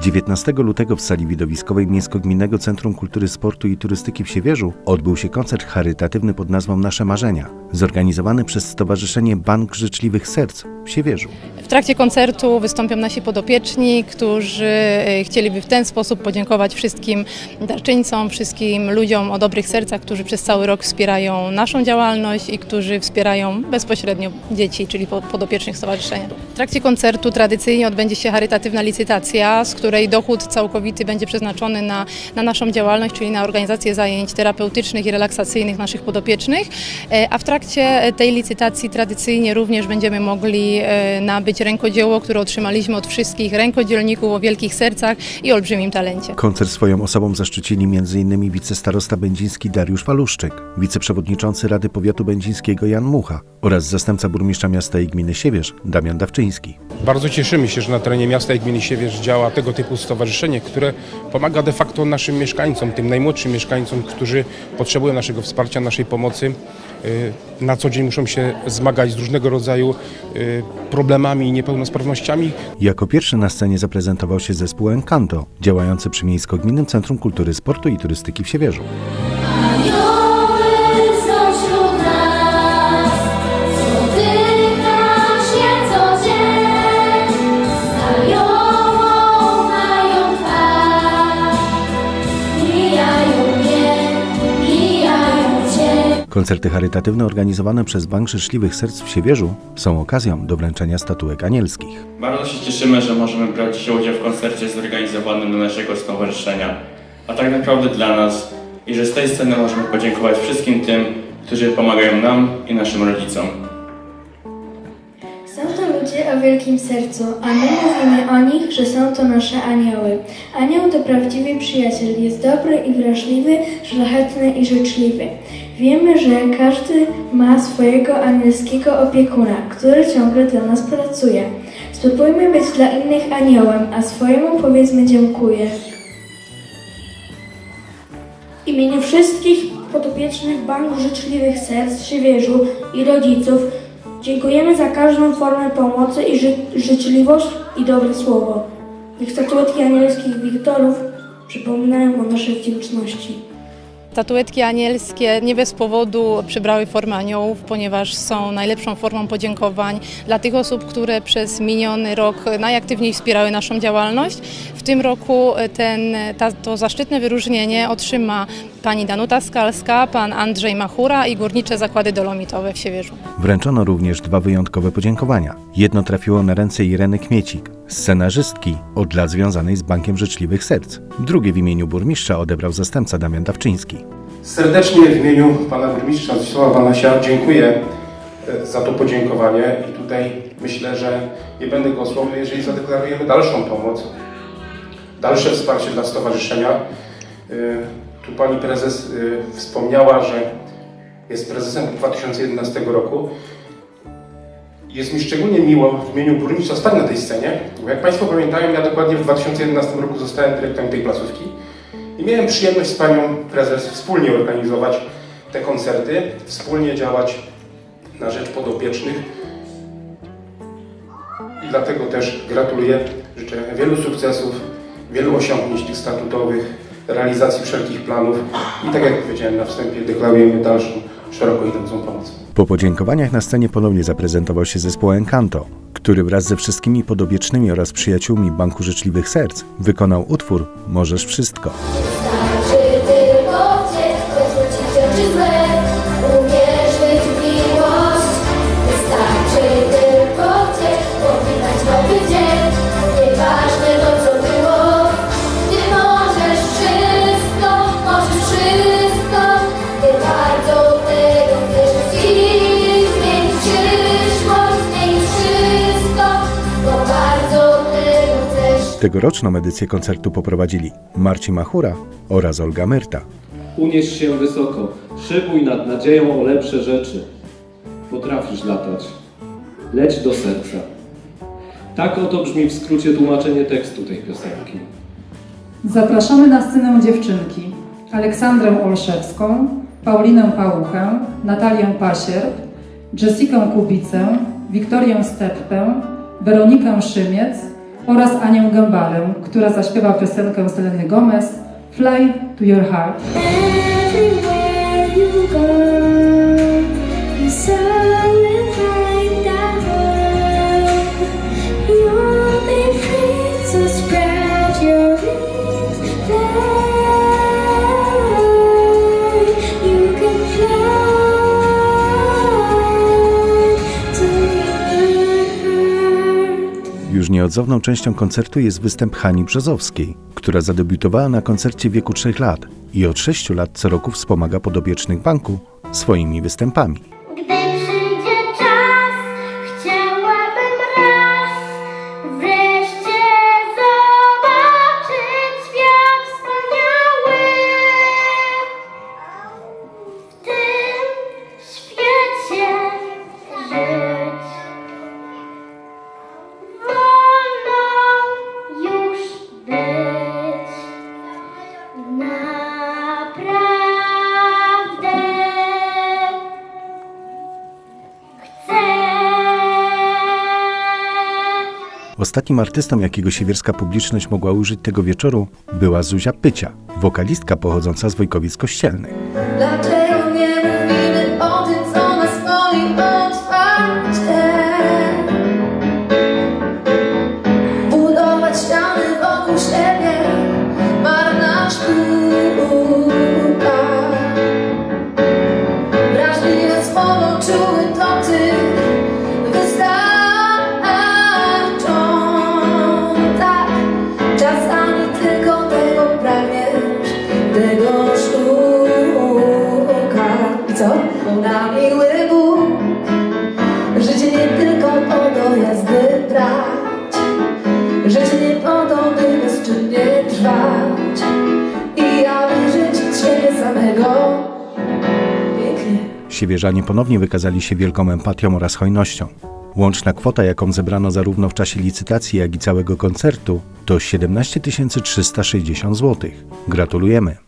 19 lutego w sali widowiskowej Miejsko-Gminnego Centrum Kultury, Sportu i Turystyki w Siewierzu odbył się koncert charytatywny pod nazwą Nasze Marzenia, zorganizowany przez Stowarzyszenie Bank Życzliwych Serc w Siewierzu. W trakcie koncertu wystąpią nasi podopieczni, którzy e, chcieliby w ten sposób podziękować wszystkim darczyńcom, wszystkim ludziom o dobrych sercach, którzy przez cały rok wspierają naszą działalność i którzy wspierają bezpośrednio dzieci, czyli po- podopiecznych stowarzyszenia. W trakcie koncertu tradycyjnie odbędzie się charytatywna licytacja, z której dochód całkowity będzie przeznaczony na, na naszą działalność, czyli na organizację zajęć terapeutycznych i relaksacyjnych naszych podopiecznych, E, a w trakcie tej licytacji tradycyjnie również będziemy mogli e, rękodzieło, które otrzymaliśmy od wszystkich rękodzielników o wielkich sercach i olbrzymim talencie. Koncert swoją osobą zaszczycili m.in. wicestarosta będziński Dariusz Waluszczyk, wiceprzewodniczący Rady Powiatu Będzińskiego Jan Mucha oraz zastępca burmistrza miasta i gminy Siewierz Damian Dawczyński. Bardzo cieszymy się, że na terenie miasta i gminy Siewierz działa tego typu stowarzyszenie, które pomaga de facto naszym mieszkańcom, tym najmłodszym mieszkańcom, którzy potrzebują naszego wsparcia, naszej pomocy. Y, Na co dzień muszą się zmagać z różnego rodzaju y, problemami i niepełnosprawnościami, Jako pierwszy na scenie zaprezentował się zespół Encanto, działający przy Miejsko-Gminnym Centrum Kultury, Sportu i Turystyki w Siewierzu. Koncerty charytatywne organizowane przez Bank Życzliwych Serc w Siewierzu są okazją do wręczenia statuek anielskich. Bardzo się cieszymy, że możemy brać dzisiaj udział w koncercie zorganizowanym dla naszego stowarzyszenia, a tak naprawdę dla nas i że z tej sceny możemy podziękować wszystkim tym, którzy pomagają nam i naszym rodzicom. Są to ludzie o wielkim sercu, a my mówimy o nich, że są to nasze anioły. Anioł to prawdziwy przyjaciel, jest dobry i wrażliwy, szlachetny i życzliwy. Wiemy, że każdy ma swojego anielskiego opiekuna, który ciągle dla nas pracuje. Spróbujmy być dla innych aniołem, a swojemu powiedzmy dziękuję. W imieniu wszystkich podopiecznych Banku Życzliwych Serc Siewierzu i rodziców dziękujemy za każdą formę pomocy i ży- życzliwość i dobre słowo. Niech statuetki anielskich Wiktorów przypominają o naszej wdzięczności. Statuetki anielskie nie bez powodu przybrały formę aniołów, ponieważ są najlepszą formą podziękowań dla tych osób, które przez miniony rok najaktywniej wspierały naszą działalność. W tym roku ten, ta, to zaszczytne wyróżnienie otrzyma pani Danuta Skalska, pan Andrzej Machura i Górnicze Zakłady Dolomitowe w Siewierzu. Wręczono również dwa wyjątkowe podziękowania. Jedno trafiło na ręce Ireny Kmiecik, scenarzystki od lat związanej z Bankiem Życzliwych Serc. Drugie w imieniu burmistrza odebrał zastępca Damian Dawczyński. Serdecznie w imieniu pana burmistrza Zdzisława Banasia dziękuję e, za to podziękowanie i tutaj myślę, że nie będę głosował, jeżeli zadeklarujemy dalszą pomoc, dalsze wsparcie dla stowarzyszenia. E, Tu pani prezes e, wspomniała, że jest prezesem od 2011 roku. Jest mi szczególnie miło w imieniu burmistrza stać na tej scenie, bo jak Państwo pamiętają, ja dokładnie w 2011 roku zostałem dyrektorem tej placówki. I miałem przyjemność z panią prezes wspólnie organizować te koncerty, wspólnie działać na rzecz podopiecznych. I dlatego też gratuluję, życzę wielu sukcesów, wielu osiągnięć tych statutowych, realizacji wszelkich planów i tak jak powiedziałem na wstępie, deklarujemy dalszą, szeroko idącą pomoc. Po podziękowaniach na scenie ponownie zaprezentował się zespół Encanto, który wraz ze wszystkimi podobiecznymi oraz przyjaciółmi Banku Życzliwych Serc wykonał utwór Możesz Wszystko. Tegoroczną edycję koncertu poprowadzili Marcin Machura oraz Olga Myrta. Unieś się wysoko, szybuj nad nadzieją o lepsze rzeczy. Potrafisz latać. Leć do serca. Tak oto brzmi w skrócie tłumaczenie tekstu tej piosenki. Zapraszamy na scenę dziewczynki Aleksandrę Olszewską, Paulinę Pałuchę, Natalię Pasierb, Jessikę Kubicę, Wiktorię Steppę, Weronikę Szymiec, oraz Anię Gębalę, która zaśpiewa piosenkę Seleny Gomez Fly to Your Heart. Everywhere you go, Już nieodzowną częścią koncertu jest występ Hani Brzozowskiej, która zadebiutowała na koncercie w wieku 3 lat i od 6 lat co roku wspomaga podopiecznych banku swoimi występami. Ostatnim artystą, jakiego siewierska publiczność mogła użyć tego wieczoru, była Zuzia Pycia, wokalistka pochodząca z Wojkowic Kościelnych. Życie nie po to, by bezczynnie trwać i aby żyć z siebie samego. Siewierzanie ponownie wykazali się wielką empatią oraz hojnością. Łączna kwota, jaką zebrano zarówno w czasie licytacji, jak i całego koncertu, to 17 360 zł. Gratulujemy!